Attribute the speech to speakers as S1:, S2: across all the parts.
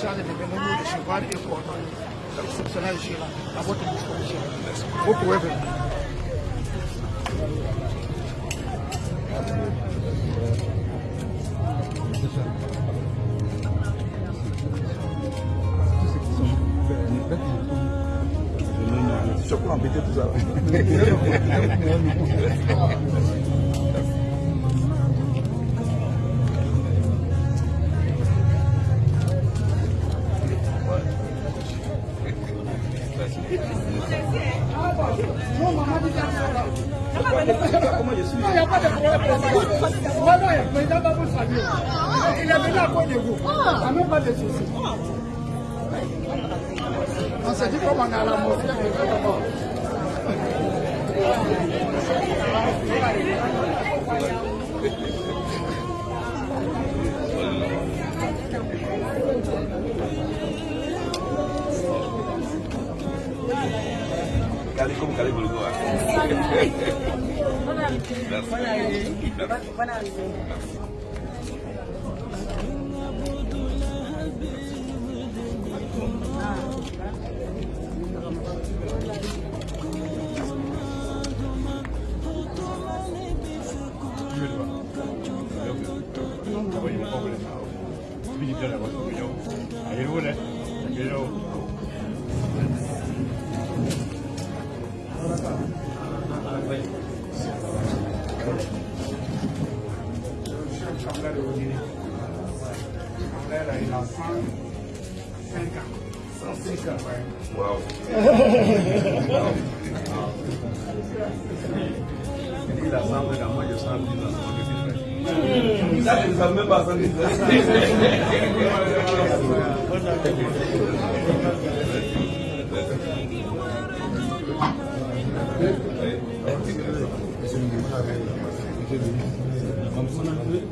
S1: Estado independente de Chivar
S2: et Cordoba. La constitution est
S1: Gira, la vote est Gira. Vous pouvez venir. Je Não, não, não, não. camion. Il est venu à cause de vous. Ah. Même pas de soucis. Ah. On s'est dit comment on a la mort.
S2: Kali como kali bulu gua. Merci. Merci. Merci. đi pero... Cambiare vuol dire cambiare la fanca, salsiccia. Wow. wow. Lì la sangue da moglie sangue, la
S3: sangue di That is a member service.
S2: I'm sorry.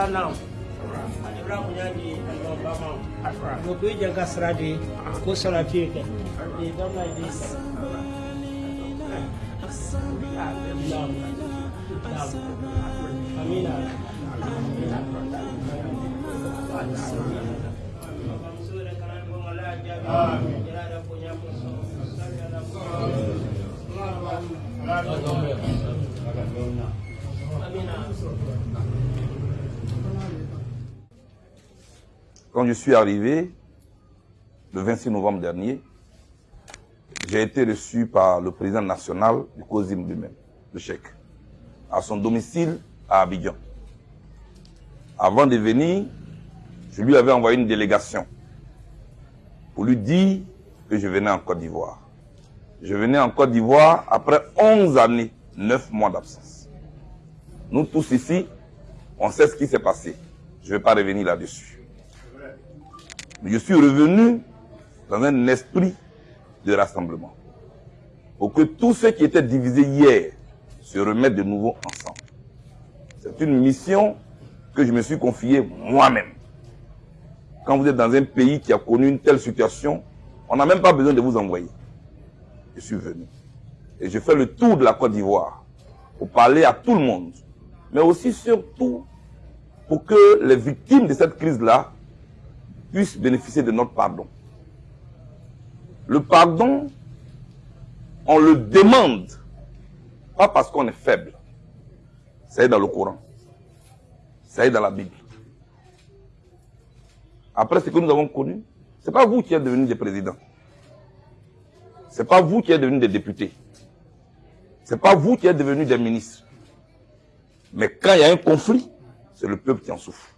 S3: salam ani bra ko di en do ba ma jaga sradi ko salati ke e don like this Amina. Amina. Amina. Amina.
S2: Quand je suis arrivé, le 26 novembre dernier, j'ai été reçu par le président national du COSIM lui-même, le chèque, à son domicile à Abidjan. Avant de venir, je lui avais envoyé une délégation pour lui dire que je venais en Côte d'Ivoire. Je venais en Côte d'Ivoire après 11 années, 9 mois d'absence. Nous tous ici, on sait ce qui s'est passé. Je ne vais pas revenir là-dessus. Je suis revenu dans un esprit de rassemblement. Pour que tous ceux qui étaient divisés hier se remettent de nouveau ensemble. C'est une mission que je me suis confiée moi-même. Quand vous êtes dans un pays qui a connu une telle situation, on n'a même pas besoin de vous envoyer. Je suis venu. Et je fais le tour de la Côte d'Ivoire pour parler à tout le monde. Mais aussi surtout pour que les victimes de cette crise-là puissent bénéficier de notre pardon. Le pardon, on le demande, pas parce qu'on est faible. Ça est dans le Coran. Ça est dans la Bible. Après ce que nous avons connu, ce n'est pas vous qui êtes devenus des présidents. Ce n'est pas vous qui êtes devenus des députés. Ce n'est pas vous qui êtes devenus des ministres. Mais quand il y a un conflit, c'est le peuple qui en souffre.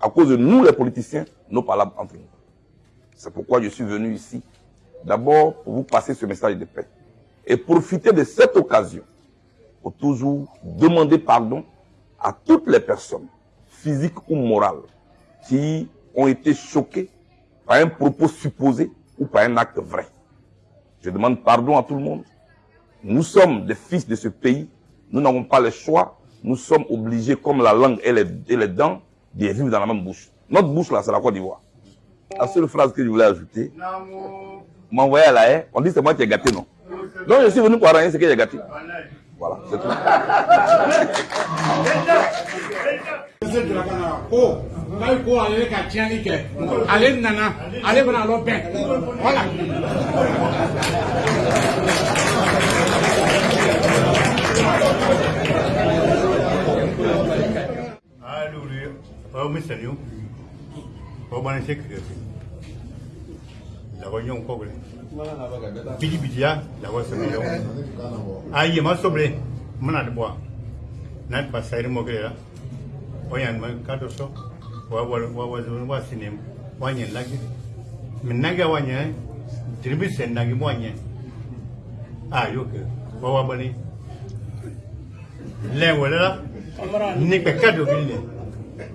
S2: À cause de nous, les politiciens, nos palabres entre nous. C'est pourquoi je suis venu ici. D'abord, pour vous passer ce message de paix. Et profiter de cette occasion pour toujours demander pardon à toutes les personnes, physiques ou morales, qui ont été choqués par un propos supposé ou par un acte vrai. Je demande pardon à tout le monde. Nous sommes des fils de ce pays. Nous n'avons pas le choix. Nous sommes obligés, comme la langue et les, dents, de vivre dans la même bouche. Notre bouche, là, c'est la Côte d'Ivoire. La seule phrase que je voulais ajouter, m'envoyer à la haie, on dit c'est moi qui ai gâté, non? Donc je suis venu pour arranger ce que j'ai gâté. Voilà, c'est tout.
S1: nana.
S4: monseigneur obana sekre la gonyo kogle bidi bidi ya la go se yo ayi ma sobre mana de bois na pa sair mo gre la oyan ma kado so wa wa wa wa wa sinem wanye lagi minaga wanye dirbi sen nagi wanye ayo ke wa wa bani lewe la ni pe kado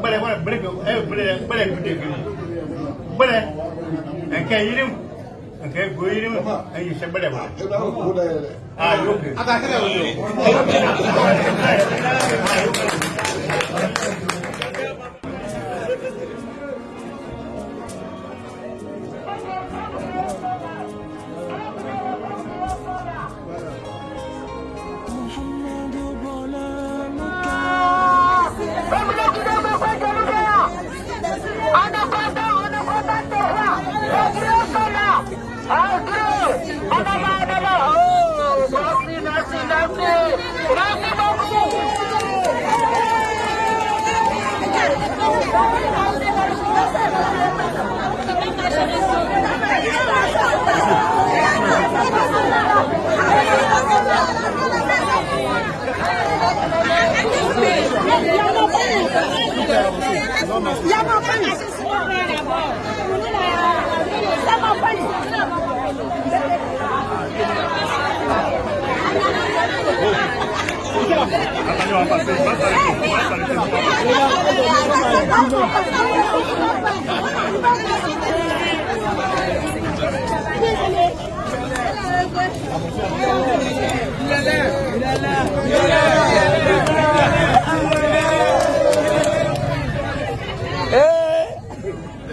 S4: gbẹrẹ wẹrẹ gbẹrẹ ẹ gbẹrẹ gbẹrẹ gbẹrẹ gbẹrẹ nkẹ yiri mu nkẹ go yiri mu ẹyin sẹ gbẹrẹ wa. a yóò
S5: kẹ. a ka
S6: kẹrẹ o.
S3: Il est
S4: là. Il est là Il est là